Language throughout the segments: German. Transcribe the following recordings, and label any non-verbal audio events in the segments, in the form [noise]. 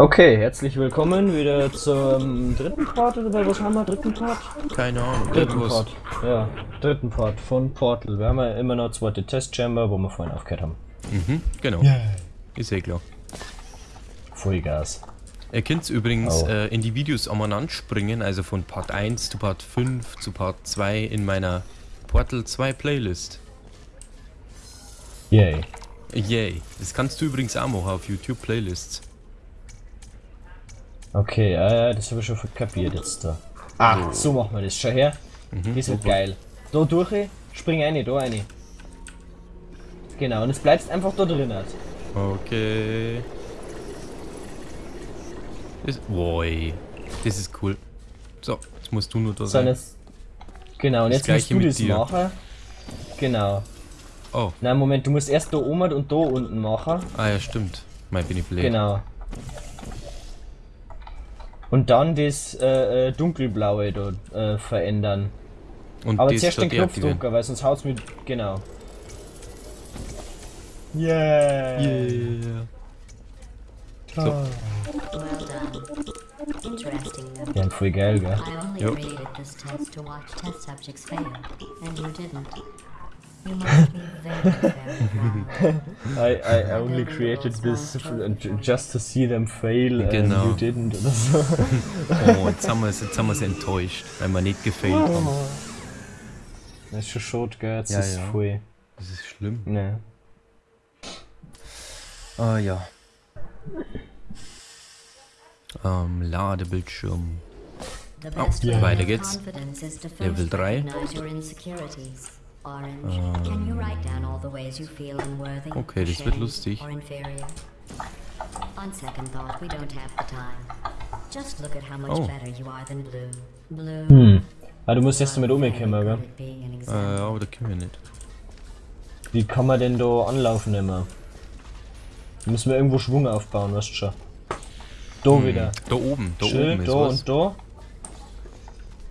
Okay, herzlich willkommen wieder zum dritten Part oder bei was haben wir? Dritten Part? Keine Ahnung, Dritten irgendwas. Part. Ja, dritten Part von Portal. Wir haben ja immer noch zweite Testchamber, wo wir vorhin aufgehört haben. Mhm, genau. Ist eh klar. Vollgas. Ihr könnt übrigens Oh. äh, in die Videos umeinander springen, also von Part 1 zu Part 5 zu Part 2 in meiner Portal 2 Playlist. Yay. Yay. Das kannst du übrigens auch machen auf YouTube Playlists. Okay, ja, das habe ich schon kapiert jetzt da. Ah, so machen wir das. Schau her. das wird geil. Da durch, spring rein, da rein. Genau, und jetzt bleibst einfach da drin. halt. Okay. Das, Woi. Das ist cool. So, jetzt musst du nur da So, sein. jetzt, genau, und Das jetzt musst du das dir. machen. Genau. Oh, Nein, Moment, du musst erst da oben und da unten machen. ah ja, stimmt. Mein bin ich blöd. Genau. Und dann das äh, äh, dunkelblaue da äh, verändern. Und Aber das zuerst den Knopf deaktivieren. drücken, weil sonst haut's mit. Genau. Yeah. Yeah. So. Well done. Interesting, though. Ja, voll geil, gell? I I, I only created this just to see them fail uh, and genau. you didn't oder so. oh, jetzt haben, wir, jetzt haben wir sie enttäuscht, weil wir nicht gefailt haben. Oh. Das ist schon schot, gell? Das ja, ist ja. voll. Das ist schlimm. Ne. Ah ja. Ähm, Ladebildschirm. Oh, ja. weiter geht's. Level 3. Okay, das wird lustig. On second thought, we don't have the time. Just look at how much oh. better you are than blue. Blue. Hm. Ah, du musst jetzt damit umgehen, oder? Äh, ah, aber da können wir nicht. Wie kann man denn da anlaufen immer? Da müssen wir irgendwo Schwung aufbauen, weißt du schon. Da hm. wieder. Da oben, da Schön, oben. Ist da was. und da.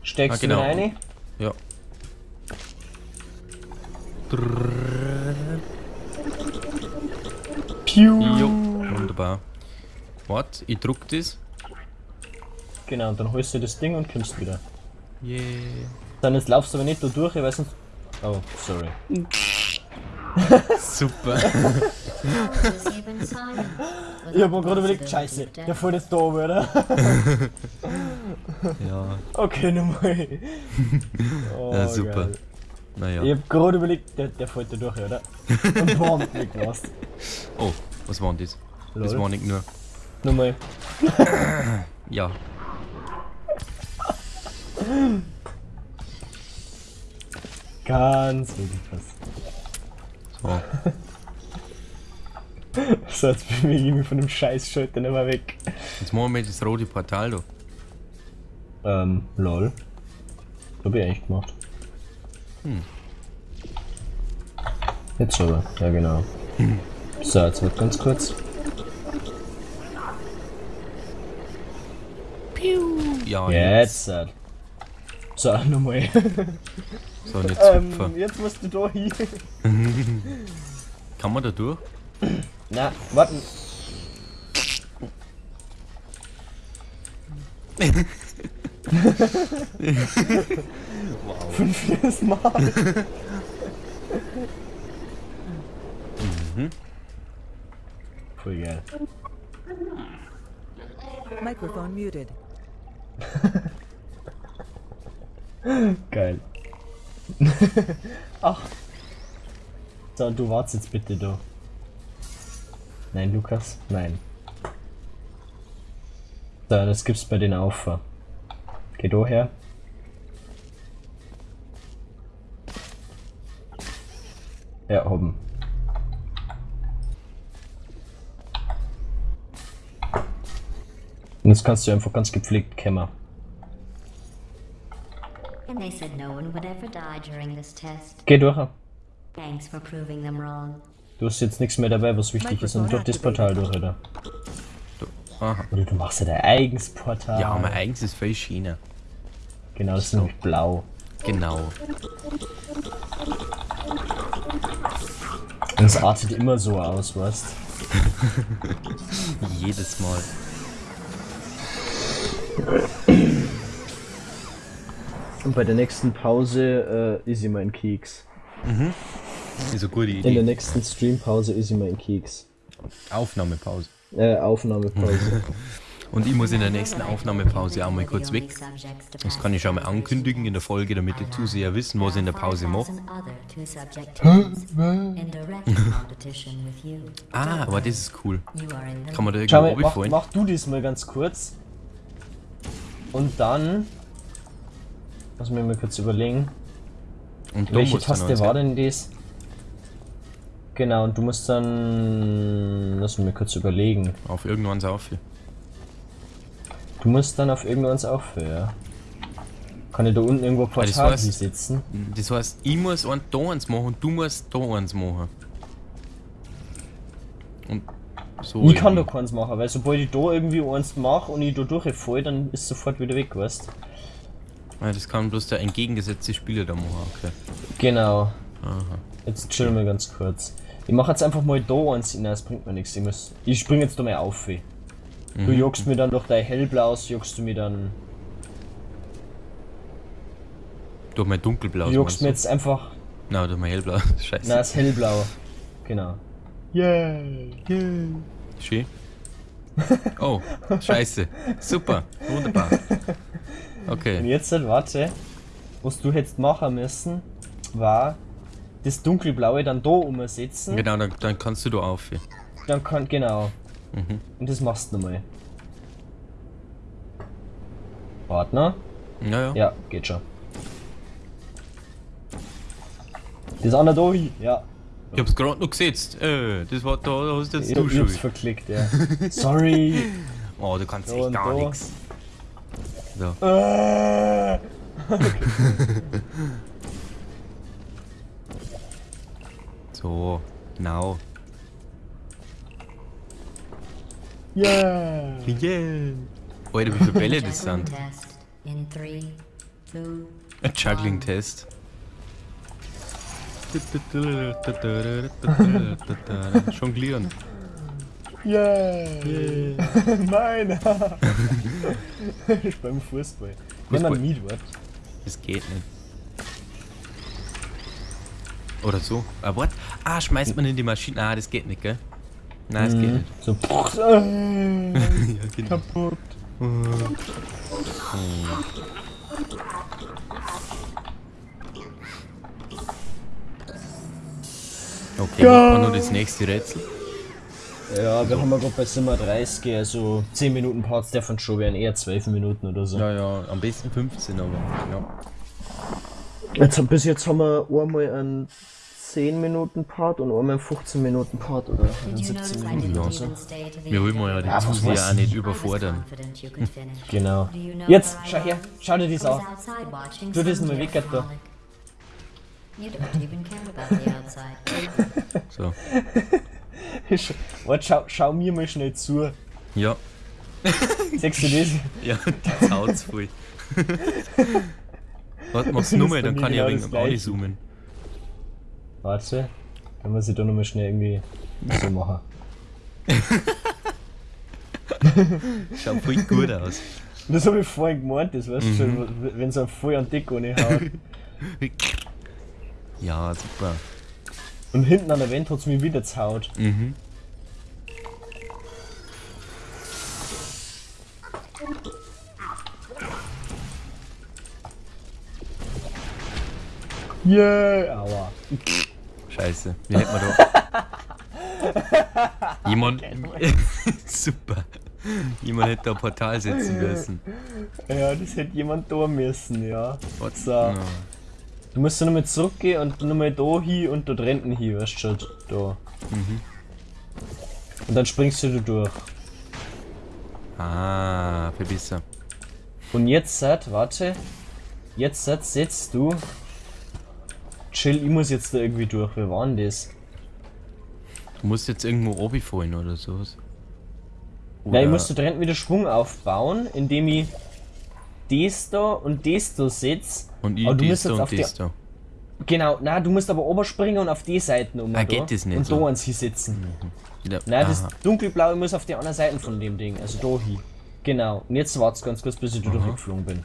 Steckst ah, genau. du rein? Piu. Jo, wunderbar. Warte, ich druck das. Genau, und dann holst du das Ding und kommst wieder. Yeah. Dann jetzt laufst du aber nicht da durch, weil sonst... Oh, sorry. Super. Ich hab mir gerade überlegt, scheiße, der fällt jetzt da oben, oder? [laughs] ja, Okay, nochmal. Oh, ja, super. geil. Naja. Ich hab gerade überlegt, der, der fällt da durch, oder? Und warum nicht was? Oh, was war denn das? Das Lol. war nicht nur. Nochmal. [coughs] Ja. Ganz wirklich was. So. [laughs] So, jetzt bin ich irgendwie von dem scheiß Schalter nicht mehr weg. Jetzt machen wir das rote Portal da. Ähm, lol. Hab ich eigentlich gemacht. Hm. Jetzt aber, ja genau. So, jetzt wird ganz kurz. Ja, Jetzt. äh. So, [laughs] nochmal. So, und jetzt ähm, jetzt musst du da hin. Kann man da durch? Na, warten. [laughs] wow. Fünftes Mal. Voll [laughs] geil. Microphone muted. [laughs] Geil. Ach. So, du wartest jetzt bitte da. Nein, Lukas? Nein. So, das gibt's bei den auf. Geh da her. Ja, oben. Und jetzt kannst du einfach ganz gepflegt kämmer. And they said no one would ever die during this test. Geh durch. Thanks for proving them wrong. Du hast jetzt nichts mehr dabei, was wichtig ist, und durch das Portal durch, oder? Aha. Oder du machst ja dein eigenes Portal. Ja, mein eigenes ist voll China. Genau, das ist nämlich blau. Genau. Und es artet immer so aus, weißt [laughs] Jedes Mal. Und bei der nächsten Pause äh, ist immer ein Keks. Ist eine gute In der Idee. nächsten Streampause ist immer ein Keks. Aufnahmepause. Äh, Aufnahmepause. [laughs] Und ich muss in der nächsten Aufnahmepause auch mal kurz weg. Das kann ich schon mal ankündigen in der Folge, damit die Zuseher wissen, was ich in der Pause mache. Ah, aber das ist cool. Kann man da irgendwo mal, mach, runterfallen? mach du das mal ganz kurz. Und dann. Lass mich mal kurz überlegen. Und Welche Taste war denn das? Genau, und du musst dann. Lass mich mal kurz überlegen. Auf irgendwann auf. Du musst dann auf irgendwas aufhören, ja. Kann ich da unten irgendwo das Portal heißt- sitzen? Das heißt, ich muss ein da eins machen und du musst da eins machen. Und so. Ich kann da irgendwie. keins machen, weil sobald ich da irgendwie eins mache und ich da durchfall, dann ist sofort wieder weg, weißt Ja, das kann bloß der entgegengesetzte Spieler da machen, okay. Genau. Aha. Jetzt chillen wir ganz kurz. Ich mache jetzt einfach mal da eins das bringt mir nichts. Ich, muss, ich spring jetzt da mal auf. weh. Du Mhm. jogst mir dann durch dein hellblaues, jogst du mir dann. Durch mein dunkelblau. Du jogst mir jetzt einfach. Nein, durch mein hellblau. [laughs] Scheiße. Na, das hellblaue. Genau. Yeah. Schön. Oh, scheiße. Super. Wunderbar. Und Okay. jetzt, halt, warte. Was du hättest machen müssen, war das dunkelblaue dann da umsetzen. Genau, dann, dann kannst du da auf. Dann kann, genau. Mhm. Und das machst du mal. Partner? Ja, ja. Ja, geht schon. Das andere da, ja. Ich hab's gerade noch gesetzt. Äh, das war da, da hast jetzt Ich, du schon. verklickt, ja. [laughs] Sorry. Oh, du kannst Da echt gar nichts. So. Äh. [laughs] So, genau. Yeah. Yeah. Alter, wie viele Bälle das Juggling sind. test in three, two, Ein Juggling-Test. [laughs] Jonglieren. Yeah. Meiner. [laughs] ich beim Fußball. Wenn Fußball. man Miet wird. Das geht nicht. Oder so. Ah, what? Ah, schmeißt man in die Maschine. Ah, das geht nicht, gell? Nein, das geht nicht. So. Äh, [laughs] Ja, genau. kaputt. Okay, machen wir nur das nächste Rätsel. Ja, wir haben ja gerade bei Simmer 30, also 10 Minuten Parts davon schon wären eher 12 Minuten oder so. Ja, ja, am besten 15, aber ja. Jetzt, bis jetzt haben wir einmal einen 10 Minuten Part und einmal einen 15 Minuten Part oder einen Did you 17 notice I Minuten oder so. Wir wollen ja die Ja, Zuseher auch nicht überfordern. Genau. Jetzt, schau her, schau dir das an. Tu das mal weg, da. frolic. You don't even care about the outside. [laughs] So. [laughs] Warte, schau, schau mir mal schnell zu. Ja, [laughs] Siehst du das? ja, das haut's voll. Warte, mach's nur mal, dann kann ich wenig das am Audi zoomen. Warte, kann man sich da nochmal schnell irgendwie so machen. [laughs] Schaut voll gut aus. Das habe ich vorhin gemeint, das weißt du schon, wenn so voll an Dick ohne haut. [laughs] Ja, super. Und hinten an der Wand hat es mich wieder zaut. Mhm. Yeah! Aua. [laughs] Scheiße. Wie hätten wir da. Jemand. [laughs] super. Jemand hätte da ein Portal setzen müssen. Ja, das hätte jemand da müssen, ja. Was? So. Ja. Du musst nochmal zurückgehen und nochmal da hin und dort hinten hin, weißt du schon, da. Und dann springst du da durch. Ah, viel besser. Und jetzt, warte. Jetzt, setzt du. Chill, ich muss jetzt da irgendwie durch. Wer war denn das? Du musst jetzt irgendwo runterfallen oder sowas. Ja, ich Oder- muss da drin wieder Schwung aufbauen, indem ich das da und das da setz. Und ich aber du musst da jetzt und auf das da. Genau, na, du musst aber oberspringen und auf die Seiten um. Ah, da, geht das nicht Und so? da eins hinsetzen. Wieder- Nein, das dunkelblaue muss auf die andere Seite von dem Ding, also da hin. Genau. Und jetzt wart's ganz kurz, bis ich da durchgeflogen bin.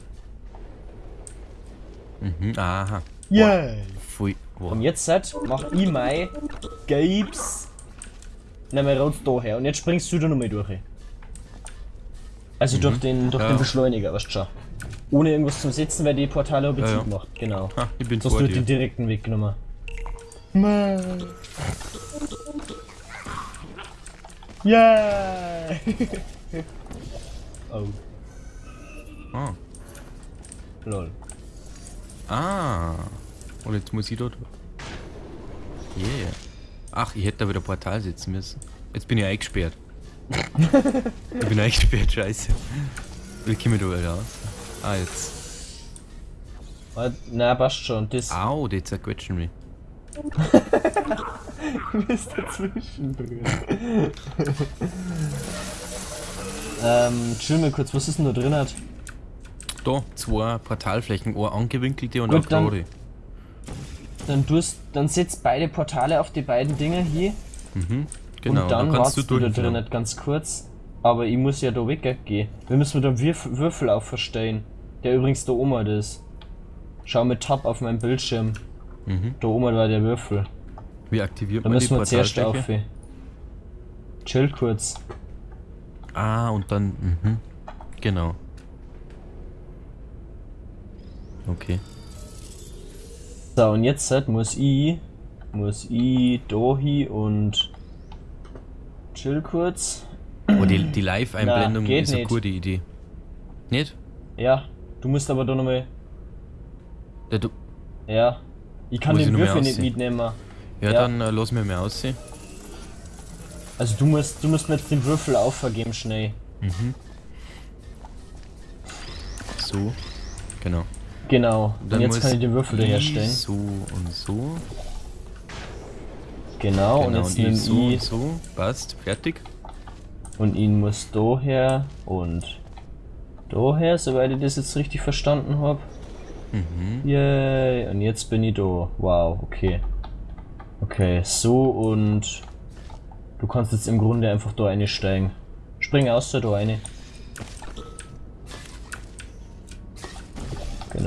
Mhm, aha. Yay! Pfui. Wow. Und jetzt halt, mach ich mein Gapes. Nimm mal raus daher. Und jetzt springst du da nochmal durch. Also durch den durch Ja. den Beschleuniger, weißt du schon. Ohne irgendwas zum Setzen, weil die Portale habe ich Ja, ja. zugemacht. Genau. Ha, ich bin Du hast vor du dir. den direkten Weg genommen. Yeah! [laughs] oh, Ah. lol. ah. Und jetzt muss ich dort. Yeah. Ach, ich hätte da wieder Portal setzen müssen. Jetzt bin ich eingesperrt. [laughs] ich bin eingesperrt, scheiße. Wie komme ich da wieder raus? Ah, jetzt. Na, passt schon. Das Au, die zerquetschen mich. ist dazwischen drin. ähm, chill mal kurz, was ist denn da drin? Hat? Da, zwei Portalflächen, eine angewinkelte und Gut, eine dann- gerade. Dann tust, dann setzt beide Portale auf die beiden Dinger hier Mhm, genau. und dann kannst wartest du da drin nicht ganz kurz. Aber ich muss ja da weggehen. Wir müssen mit dem Würf Würfel auferstehen. Der übrigens da oben ist. Schau mit Tab auf meinem Bildschirm. Mhm. Da oben war der Würfel. Wie aktiviert Da man die müssen wir zuerst auf. Chill kurz. Ah, und dann, mhm. Genau. Okay. So, und jetzt halt muss ich. Muss ich da hin und. Chill kurz. Oh, die, die Live-Einblendung ist eine nicht. gute Idee. Nicht? Ja, du musst aber da nochmal. Ja, du, Ja. Ich kann Muss den mehr Würfel nicht mitnehmen. ja, Ja. dann äh, lass mir mal aussehen. Also du musst, du musst mir jetzt den Würfel aufvergeben schnell. So. Genau. Genau. Dann und jetzt kann ich den Würfel herstellen. So und so. Genau, und Genau, jetzt und ich so und ich so. Passt. Fertig. und ihn muss daher und daher, soweit ich das jetzt richtig verstanden habe. Mhm. Yay, und jetzt bin ich da. Wow, okay. Okay, so und du kannst jetzt im Grunde einfach da einsteigen. Spring aus da eine.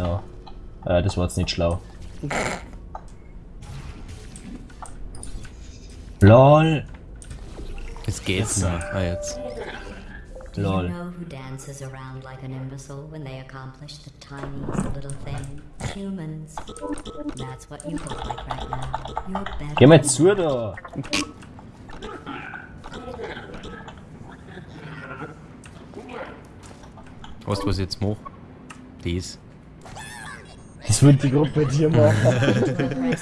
Genau. Äh, das war jetzt nicht schlau. LOL! Jetzt geht's Jetzt, noch. Ah, jetzt. Do you Lol. know who dances around like an imbecile when they accomplish the tiniest little thing? Humans. That's what you look like right now. You're better. Geh mal zu da! Weißt du, was ich jetzt mache? Das. Das wird die Gruppe dir machen. [laughs]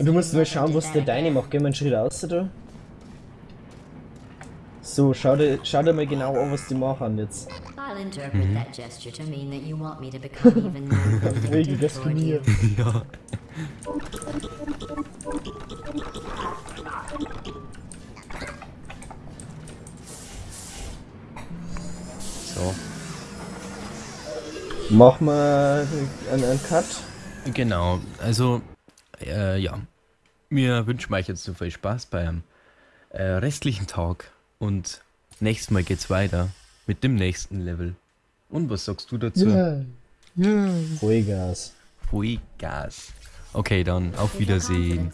Du musst mal never schauen, was der deine macht. Geh mal einen Schritt raus da. So, schau dir, schau dir mal genau an, was die machen jetzt. I'll interpret that gesture to mean that you want me to become even more [laughs] Wegen vindictive toward you. diskriminieren. [laughs] Ja. So. Mach mal einen, einen Cut. Genau, also, äh, ja. Wir wünschen euch jetzt so viel Spaß beim äh, restlichen Tag und nächstes Mal geht's weiter mit dem nächsten Level. Und was sagst du dazu? Vollgas. Vollgas. Okay, dann auf Wiedersehen.